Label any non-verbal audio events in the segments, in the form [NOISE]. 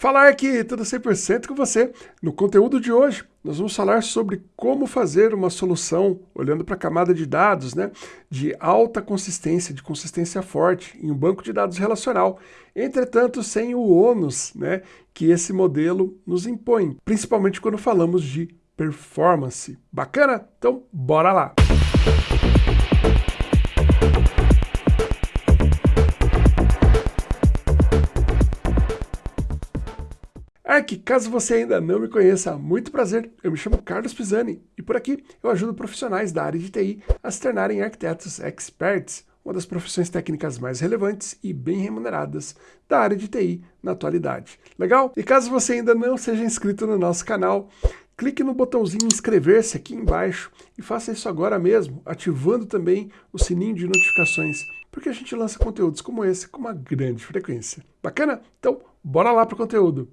Falar aqui tudo 100% com você. No conteúdo de hoje, nós vamos falar sobre como fazer uma solução olhando para a camada de dados, né, de alta consistência, de consistência forte em um banco de dados relacional. Entretanto, sem o ônus, né, que esse modelo nos impõe, principalmente quando falamos de performance. Bacana? Então, bora lá. Ark, caso você ainda não me conheça, muito prazer, eu me chamo Carlos Pisani e por aqui eu ajudo profissionais da área de TI a se tornarem arquitetos experts, uma das profissões técnicas mais relevantes e bem remuneradas da área de TI na atualidade. Legal? E caso você ainda não seja inscrito no nosso canal, clique no botãozinho inscrever-se aqui embaixo e faça isso agora mesmo, ativando também o sininho de notificações, porque a gente lança conteúdos como esse com uma grande frequência. Bacana? Então, bora lá para o conteúdo!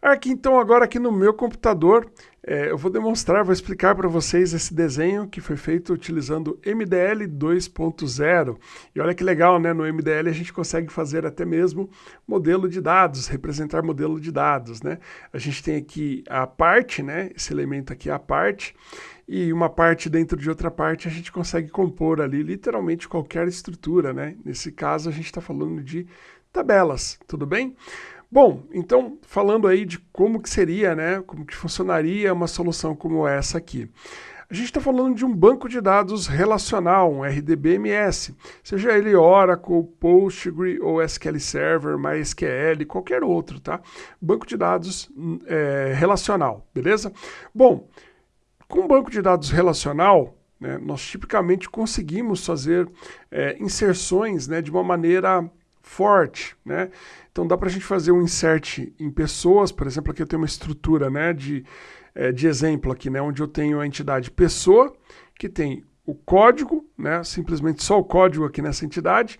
Aqui então agora aqui no meu computador é, eu vou demonstrar, vou explicar para vocês esse desenho que foi feito utilizando MDL 2.0 e olha que legal, né? No MDL a gente consegue fazer até mesmo modelo de dados, representar modelo de dados, né? A gente tem aqui a parte, né? Esse elemento aqui é a parte e uma parte dentro de outra parte a gente consegue compor ali literalmente qualquer estrutura, né? Nesse caso a gente está falando de tabelas, tudo bem? Bom, então falando aí de como que seria, né, como que funcionaria uma solução como essa aqui. A gente está falando de um banco de dados relacional, um RDBMS, seja ele Oracle, Postgre ou SQL Server, MySQL, qualquer outro, tá? Banco de dados é, relacional, beleza? Bom, com um banco de dados relacional, né, nós tipicamente conseguimos fazer é, inserções né, de uma maneira forte, né? Então dá para a gente fazer um insert em pessoas, por exemplo, aqui eu tenho uma estrutura né, de, é, de exemplo aqui, né, onde eu tenho a entidade pessoa, que tem o código, né, simplesmente só o código aqui nessa entidade.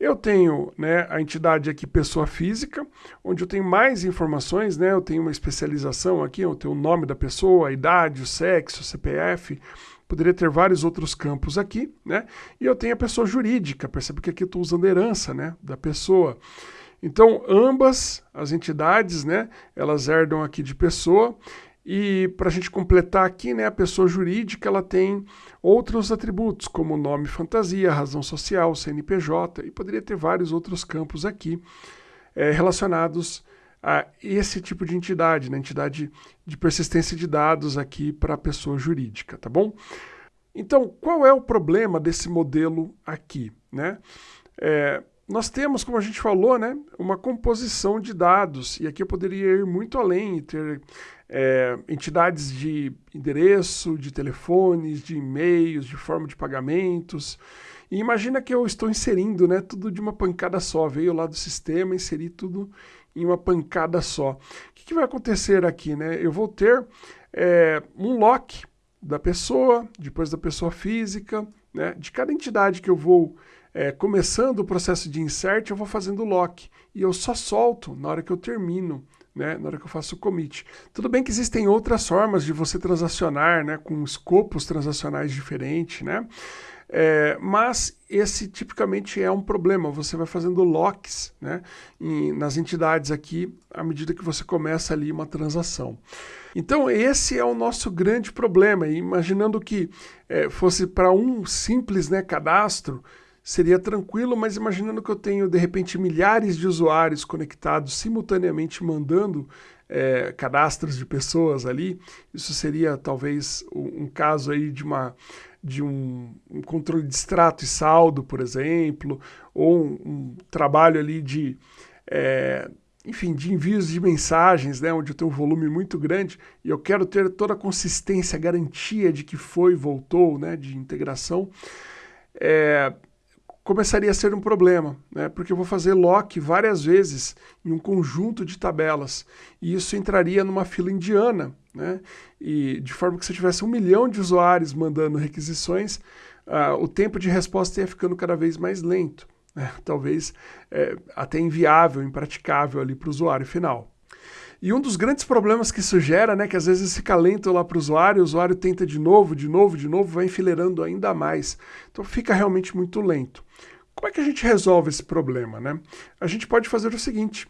Eu tenho né, a entidade aqui pessoa física, onde eu tenho mais informações, né, eu tenho uma especialização aqui, eu tenho o nome da pessoa, a idade, o sexo, o CPF, poderia ter vários outros campos aqui, né? E eu tenho a pessoa jurídica, percebe que aqui eu estou usando herança, né, da pessoa. Então, ambas as entidades, né, elas herdam aqui de pessoa, e para a gente completar aqui, né, a pessoa jurídica ela tem outros atributos, como nome fantasia, razão social, CNPJ, e poderia ter vários outros campos aqui é, relacionados a esse tipo de entidade, né, entidade de persistência de dados aqui para a pessoa jurídica, tá bom? Então, qual é o problema desse modelo aqui, né? É, nós temos, como a gente falou, né, uma composição de dados, e aqui eu poderia ir muito além e ter é, entidades de endereço, de telefones, de e-mails, de forma de pagamentos. E imagina que eu estou inserindo né, tudo de uma pancada só, veio lá do sistema, inseri tudo em uma pancada só. O que, que vai acontecer aqui? Né? Eu vou ter é, um lock da pessoa, depois da pessoa física, né, de cada entidade que eu vou é, começando o processo de insert, eu vou fazendo lock. E eu só solto na hora que eu termino, né, na hora que eu faço o commit. Tudo bem que existem outras formas de você transacionar, né, com escopos transacionais diferentes, né? É, mas esse tipicamente é um problema, você vai fazendo locks né, em, nas entidades aqui à medida que você começa ali uma transação. Então esse é o nosso grande problema, imaginando que é, fosse para um simples né, cadastro, seria tranquilo, mas imaginando que eu tenho, de repente, milhares de usuários conectados simultaneamente mandando é, cadastros de pessoas ali, isso seria talvez um, caso aí de uma de um, um, controle de extrato e saldo, por exemplo, ou um, um trabalho ali de, é, enfim, de envios de mensagens, né, onde eu tenho um volume muito grande e eu quero ter toda a consistência, garantia de que foi voltou, né, de integração. É, começaria a ser um problema, né? porque eu vou fazer lock várias vezes em um conjunto de tabelas, e isso entraria numa fila indiana, né? e de forma que se eu tivesse um milhão de usuários mandando requisições, uh, o tempo de resposta ia ficando cada vez mais lento, né? [LAUGHS] talvez é, até inviável, impraticável ali para o usuário final. E um dos grandes problemas que isso gera, né, que às vezes fica lento lá para o usuário, o usuário tenta de novo, de novo, de novo, vai enfileirando ainda mais. Então fica realmente muito lento. Como é que a gente resolve esse problema? Né? A gente pode fazer o seguinte,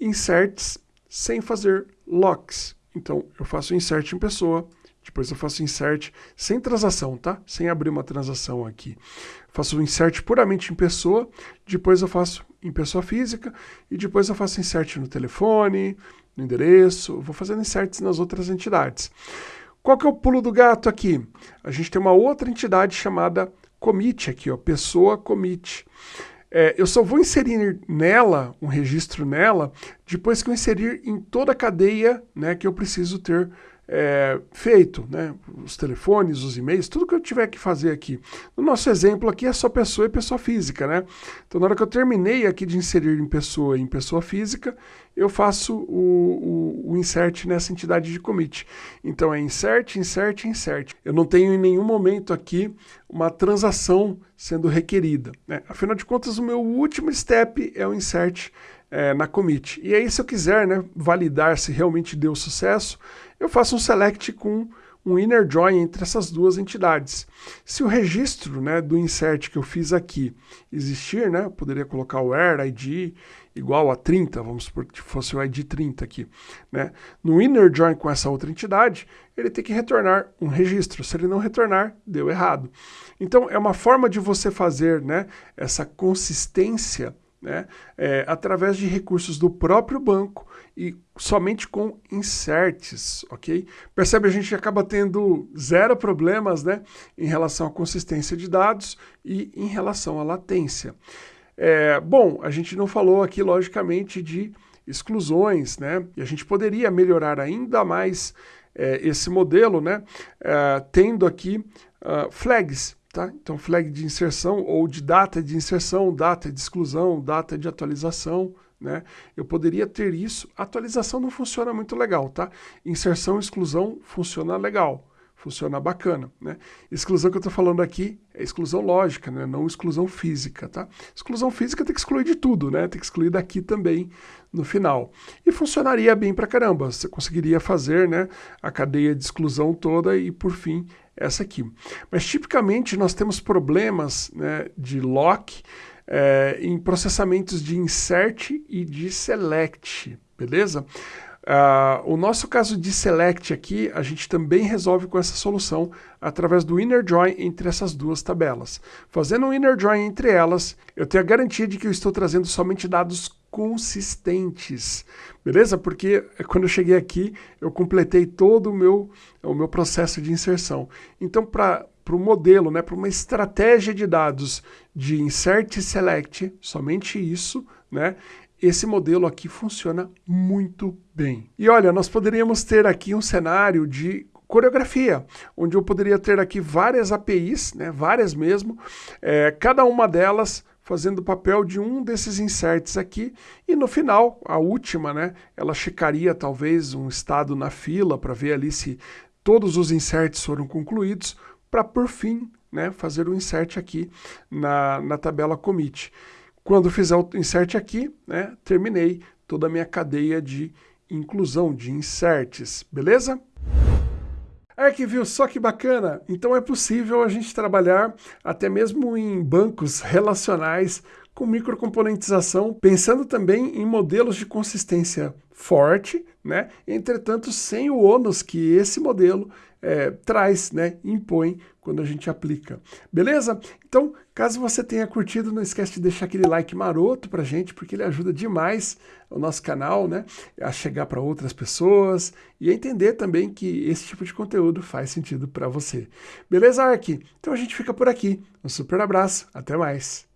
inserts sem fazer locks. Então, eu faço insert em pessoa, depois eu faço insert sem transação, tá? Sem abrir uma transação aqui. Faço o insert puramente em pessoa, depois eu faço em pessoa física e depois eu faço insert no telefone, no endereço, vou fazendo inserts nas outras entidades. Qual que é o pulo do gato aqui? A gente tem uma outra entidade chamada commit aqui, ó, pessoa commit. É, eu só vou inserir nela, um registro nela, depois que eu inserir em toda a cadeia né, que eu preciso ter é, feito, né? os telefones, os e-mails, tudo que eu tiver que fazer aqui. No nosso exemplo aqui é só pessoa e pessoa física, né? Então na hora que eu terminei aqui de inserir em pessoa e em pessoa física, eu faço o, o, o, insert nessa entidade de commit. Então é insert, insert, insert. Eu não tenho em nenhum momento aqui uma transação sendo requerida. Né? Afinal de contas, o meu último step é o insert é, na commit. E aí, se eu quiser né, validar se realmente deu sucesso, eu faço um select com um inner join entre essas duas entidades. Se o registro né, do insert que eu fiz aqui existir, né, eu poderia colocar o where id igual a 30, vamos supor que fosse o id 30 aqui. Né? No inner join com essa outra entidade, ele tem que retornar um registro. Se ele não retornar, deu errado. Então, é uma forma de você fazer né, essa consistência né, é, através de recursos do próprio banco e somente com inserts, ok? Percebe, a gente acaba tendo zero problemas né, em relação à consistência de dados e em relação à latência. É, bom, a gente não falou aqui, logicamente, de exclusões, né? E a gente poderia melhorar ainda mais é, esse modelo, né? É, tendo aqui uh, flags, Tá? Então, flag de inserção ou de data de inserção, data de exclusão, data de atualização. Né? Eu poderia ter isso. Atualização não funciona muito legal, tá? Inserção e exclusão funciona legal, funciona bacana. Né? Exclusão que eu estou falando aqui é exclusão lógica, né? não exclusão física. Tá? Exclusão física tem que excluir de tudo, né? tem que excluir daqui também no final. E funcionaria bem pra caramba. Você conseguiria fazer né, a cadeia de exclusão toda e, por fim, essa aqui. Mas tipicamente nós temos problemas né, de lock é, em processamentos de insert e de select, beleza? Uh, o nosso caso de select aqui, a gente também resolve com essa solução através do inner join entre essas duas tabelas. Fazendo um inner join entre elas, eu tenho a garantia de que eu estou trazendo somente dados consistentes, beleza? Porque eh, quando eu cheguei aqui, eu completei todo o meu, o meu processo de inserção. Então, para o modelo, né, para uma estratégia de dados de insert e select, somente isso, né, esse modelo aqui funciona muito bem. E olha, nós poderíamos ter aqui um cenário de coreografia, onde eu poderia ter aqui várias APIs, né, várias mesmo, é, cada uma delas fazendo o papel de um desses inserts aqui, e no final, a última, né, ela checaria talvez um estado na fila para ver ali se todos os inserts foram concluídos, para por fim né, fazer o insert aqui na, na tabela commit. Quando fizer o insert aqui, né, terminei toda a minha cadeia de inclusão, de inserts, beleza? Arquiviu, só que bacana! Então é possível a gente trabalhar até mesmo em bancos relacionais com microcomponentização, pensando também em modelos de consistência forte, né? entretanto sem o ônus que esse modelo é, traz, né? impõe quando a gente aplica. Beleza? Então, caso você tenha curtido, não esquece de deixar aquele like maroto pra gente, porque ele ajuda demais o nosso canal né? a chegar para outras pessoas e a entender também que esse tipo de conteúdo faz sentido para você. Beleza, Ark? Então a gente fica por aqui. Um super abraço, até mais!